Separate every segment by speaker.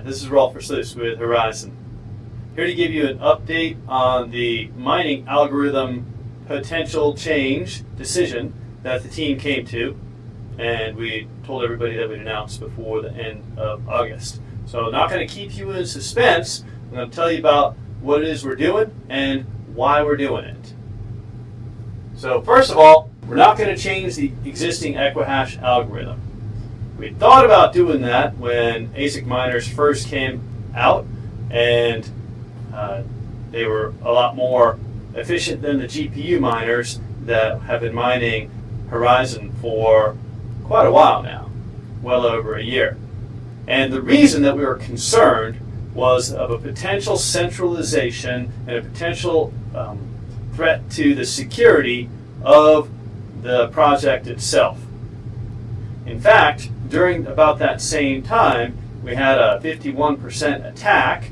Speaker 1: Hi, this is Rolf Versluis with Horizen. Here to give you an update on the mining algorithm potential change decision that the team came to, and we told everybody that we'd announce before the end of August. So not going to keep you in suspense. I'm going to tell you about what it is we're doing and why we're doing it. So first of all, we're not going to change the existing Equihash algorithm. We thought about doing that when ASIC miners first came out, and uh, they were a lot more efficient than the GPU miners that have been mining Horizen for quite a while now, well over a year. And the reason that we were concerned was of a potential centralization and a potential um, threat to the security of the project itself. In fact, during about that same time, we had a 51% attack,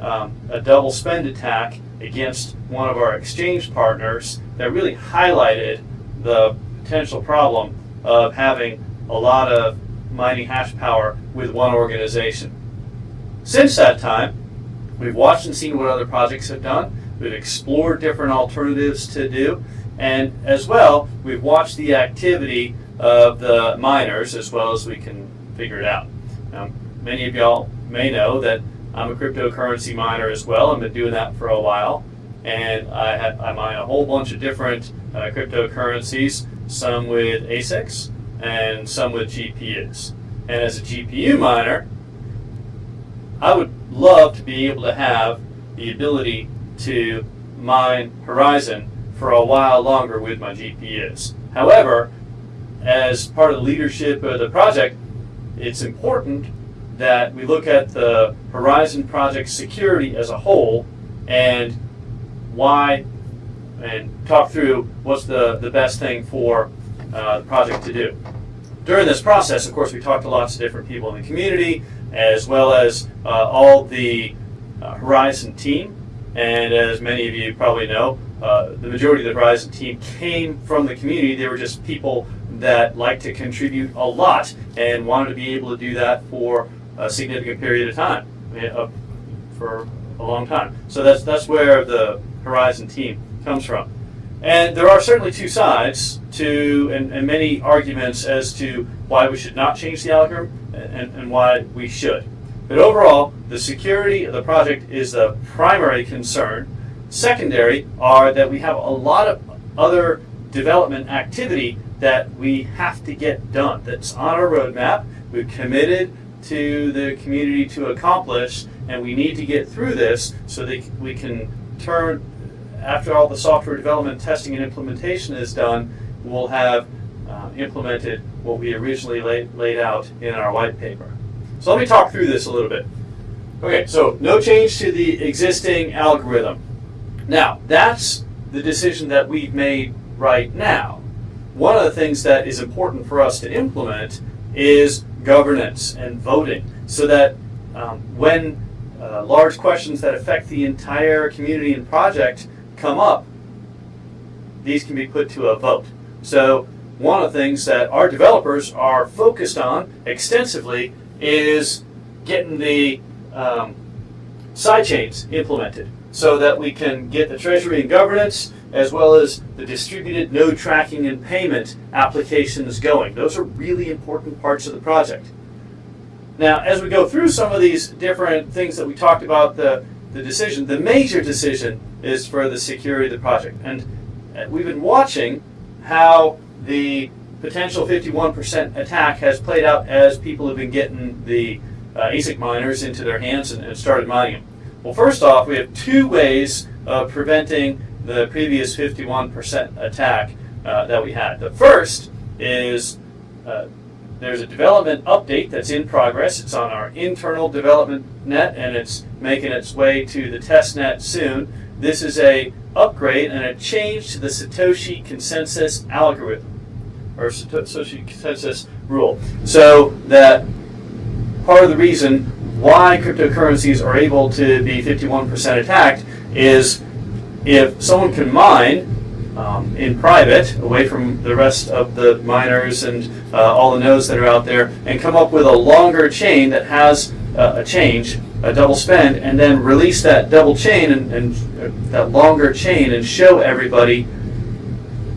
Speaker 1: um, a double spend attack against one of our exchange partners that really highlighted the potential problem of having a lot of mining hash power with one organization. Since that time, we've watched and seen what other projects have done. We've explored different alternatives to do. And as well, we've watched the activity of the miners as well as we can figure it out. Now, many of y'all may know that I'm a cryptocurrency miner as well. I've been doing that for a while. And I, have, I mine a whole bunch of different uh, cryptocurrencies, some with ASICs and some with GPUs. And as a GPU miner, I would love to be able to have the ability to mine Horizen for a while longer with my GPUs. However, as part of the leadership of the project, it's important that we look at the Horizen project security as a whole and why and talk through what's the, the best thing for uh, the project to do. During this process, of course, we talked to lots of different people in the community as well as uh, all the uh, Horizen team. And as many of you probably know, uh, the majority of the Horizen team came from the community. They were just people that like to contribute a lot and wanted to be able to do that for a significant period of time, for a long time. So that's that's where the Horizen team comes from. And there are certainly two sides to, and, and many arguments as to why we should not change the algorithm and, and why we should. But overall, the security of the project is the primary concern. Secondary are that we have a lot of other development activity that we have to get done. That's on our roadmap. We've committed to the community to accomplish, and we need to get through this so that we can turn, after all the software development, testing, and implementation is done, we'll have uh, implemented what we originally laid, laid out in our white paper. So let me talk through this a little bit. Okay, so no change to the existing algorithm. Now, that's the decision that we've made right now one of the things that is important for us to implement is governance and voting so that um, when uh, large questions that affect the entire community and project come up, these can be put to a vote. So one of the things that our developers are focused on extensively is getting the um, sidechains implemented so that we can get the treasury and governance as well as the distributed node tracking and payment applications going. Those are really important parts of the project. Now, as we go through some of these different things that we talked about, the, the decision, the major decision is for the security of the project. And uh, we've been watching how the potential 51% attack has played out as people have been getting the uh, ASIC miners into their hands and, and started mining them. Well, first off, we have two ways of preventing the previous 51% attack uh, that we had. The first is uh, there's a development update that's in progress. It's on our internal development net and it's making its way to the test net soon. This is a upgrade and a change to the Satoshi consensus algorithm or Satoshi consensus rule. So that part of the reason why cryptocurrencies are able to be 51% attacked is if someone can mine um, in private, away from the rest of the miners and uh, all the nodes that are out there, and come up with a longer chain that has uh, a change, a double spend, and then release that double chain and, and uh, that longer chain and show everybody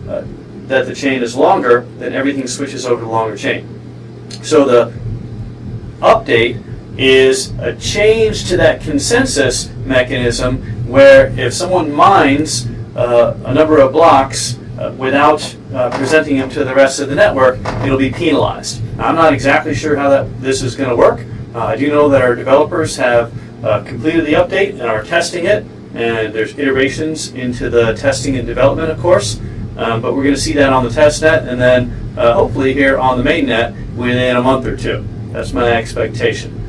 Speaker 1: uh, that the chain is longer, then everything switches over to longer chain. So the update is a change to that consensus mechanism where if someone mines uh, a number of blocks uh, without uh, presenting them to the rest of the network, it'll be penalized. Now, I'm not exactly sure how that this is going to work. Uh, I do know that our developers have uh, completed the update and are testing it, and there's iterations into the testing and development, of course. Um, but we're going to see that on the test net, and then uh, hopefully here on the main net within a month or two. That's my expectation.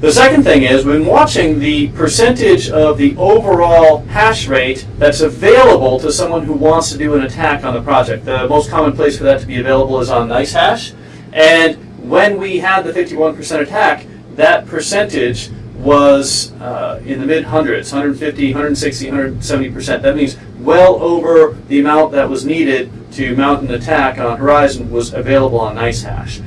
Speaker 1: The second thing is, when watching the percentage of the overall hash rate that's available to someone who wants to do an attack on the project, the most common place for that to be available is on NiceHash. And when we had the 51% attack, that percentage was uh, in the mid hundreds 150, 160, 170%. That means well over the amount that was needed to mount an attack on Horizen was available on NiceHash.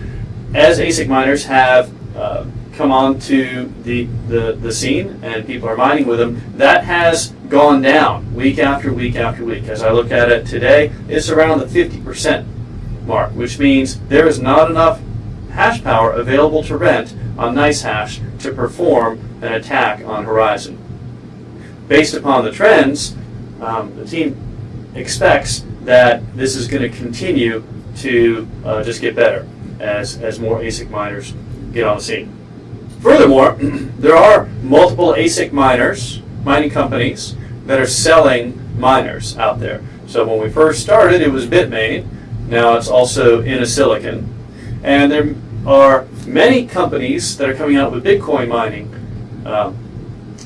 Speaker 1: As ASIC miners have uh, come onto the, the, the scene and people are mining with them, that has gone down week after week after week. As I look at it today, it's around the 50% mark, which means there is not enough hash power available to rent on NiceHash to perform an attack on Horizen. Based upon the trends, um, the team expects that this is going to continue to uh, just get better as, as more ASIC miners get on the scene. Furthermore, there are multiple ASIC miners, mining companies, that are selling miners out there. So when we first started, it was Bitmain. Now it's also Innosilicon. And there are many companies that are coming out with Bitcoin mining uh,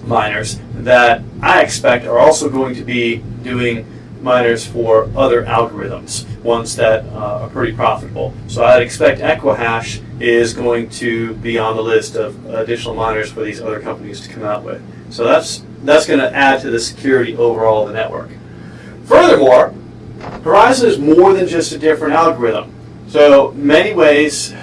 Speaker 1: miners that I expect are also going to be doing miners for other algorithms, ones that uh, are pretty profitable. So I'd expect Equihash is going to be on the list of additional miners for these other companies to come out with. So that's that's going to add to the security overall of the network. Furthermore, Horizen is more than just a different algorithm. So many ways,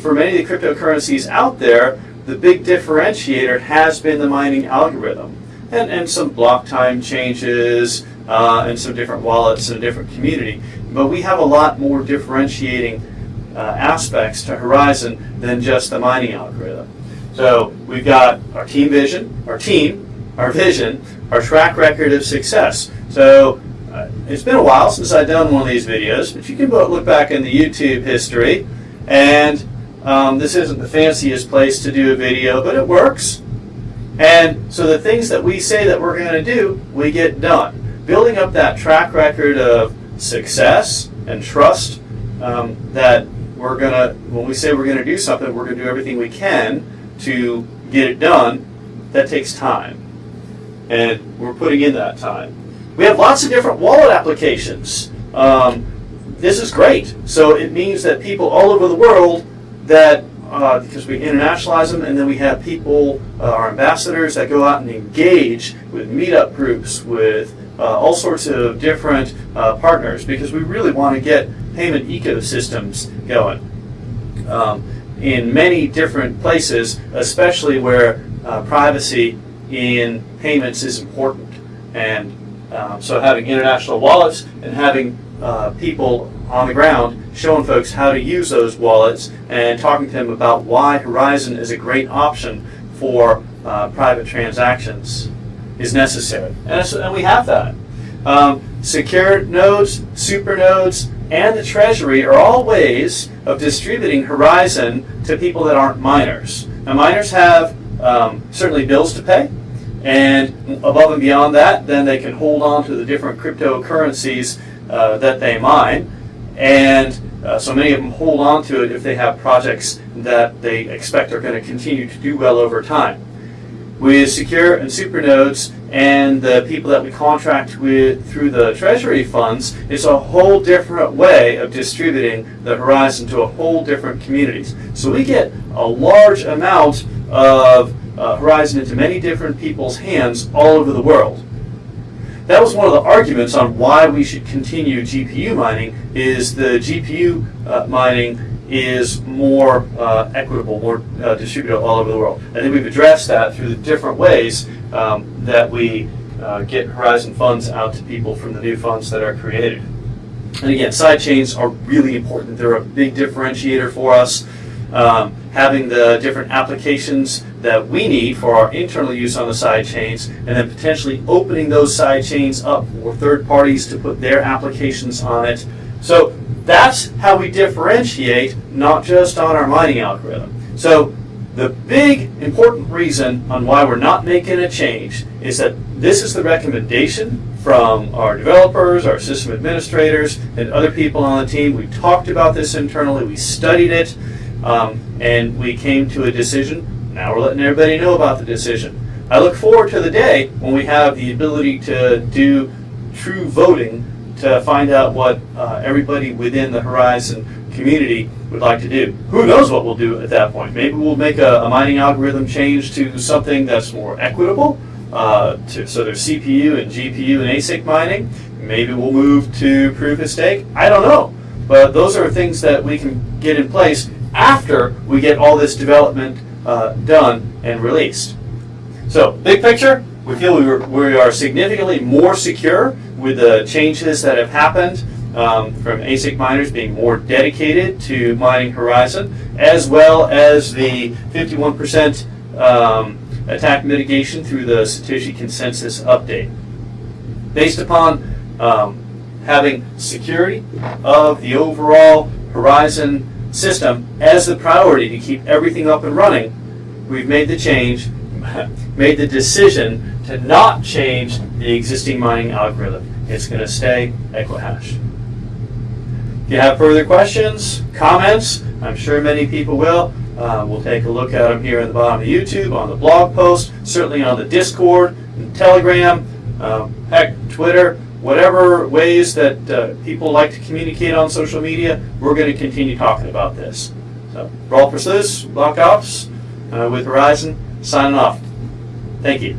Speaker 1: for many of the cryptocurrencies out there, the big differentiator has been the mining algorithm. And, and some block time changes, uh, and some different wallets in a different community. But we have a lot more differentiating uh, aspects to Horizen than just the mining algorithm. So we've got our team vision, our team, our vision, our track record of success. So uh, it's been a while since I've done one of these videos, but you can look back in the YouTube history, and um, this isn't the fanciest place to do a video, but it works. And so the things that we say that we're going to do, we get done building up that track record of success and trust um, that we're going to, when we say we're going to do something, we're going to do everything we can to get it done, that takes time. And we're putting in that time. We have lots of different wallet applications. Um, this is great. So it means that people all over the world that uh, because we internationalize them, and then we have people, uh, our ambassadors, that go out and engage with meetup groups, with all sorts of different uh, partners because we really want to get payment ecosystems going um, in many different places, especially where uh, privacy in payments is important. And um, so having international wallets and having uh, people on the ground showing folks how to use those wallets and talking to them about why Horizen is a great option for uh, private transactions is necessary. And, and we have that. Um, secure nodes, super nodes, and the treasury are all ways of distributing Horizen to people that aren't miners. Now miners have um, certainly bills to pay, and above and beyond that, then they can hold on to the different cryptocurrencies uh, that they mine. And uh, so many of them hold on to it if they have projects that they expect are going to continue to do well over time. With secure and super nodes and the people that we contract with through the treasury funds, it's a whole different way of distributing the horizon to a whole different communities. So we get a large amount of uh, Horizen into many different people's hands all over the world. That was one of the arguments on why we should continue GPU mining is the GPU uh, mining is more uh, equitable, more uh, distributed all over the world. I think we've addressed that through the different ways um, that we uh, get Horizen funds out to people from the new funds that are created. And again, side chains are really important. They're a big differentiator for us. Um, having the different applications that we need for our internal use on the side chains, and then potentially opening those side chains up for third parties to put their applications on it. So that's how we differentiate, not just on our mining algorithm. So the big important reason on why we're not making a change is that this is the recommendation from our developers, our system administrators, and other people on the team. We talked about this internally, we studied it, um, and we came to a decision. Now we're letting everybody know about the decision. I look forward to the day when we have the ability to do true voting to find out what uh, everybody within the Horizen community would like to do. Who knows what we'll do at that point? Maybe we'll make a, a mining algorithm change to something that's more equitable. Uh, to, so there's CPU and GPU and ASIC mining. Maybe we'll move to proof of stake. I don't know. But those are things that we can get in place after we get all this development uh, done and released. So, big picture, we feel we, were, we are significantly more secure with the changes that have happened um, from ASIC miners being more dedicated to mining Horizen, as well as the 51% um, attack mitigation through the Satoshi Consensus update. Based upon um, having security of the overall Horizen system as the priority to keep everything up and running, we've made the change, made the decision to not change the existing mining algorithm. It's going to stay Equihash. If you have further questions, comments, I'm sure many people will. Uh, we'll take a look at them here at the bottom of YouTube, on the blog post, certainly on the Discord, and Telegram, um, heck, Twitter, whatever ways that uh, people like to communicate on social media, we're going to continue talking about this. So, Rolf Versluis, Block Ops, uh, with Horizen, signing off. Thank you.